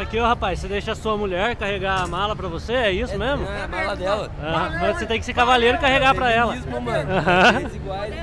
Aqui, ó, rapaz, você deixa a sua mulher carregar a mala pra você, é isso mesmo? É, a mala dela. Ah, mas você tem que ser cavaleiro e carregar pra ela. Mano. Iguais.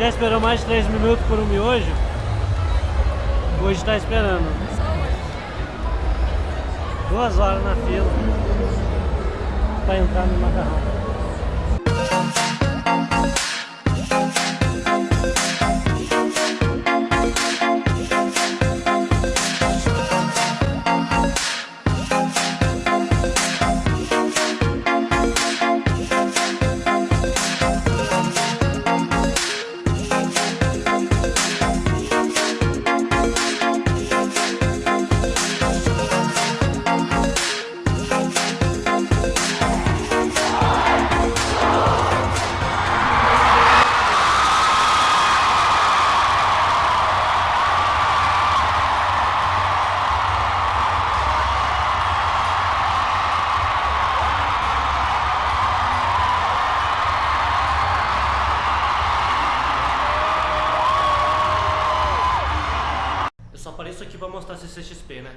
Já esperou mais de 3 minutos por um miojo? Hoje tá esperando. Duas horas na fila pra entrar no macarrão. Apareço aqui pra mostrar CCXP, né?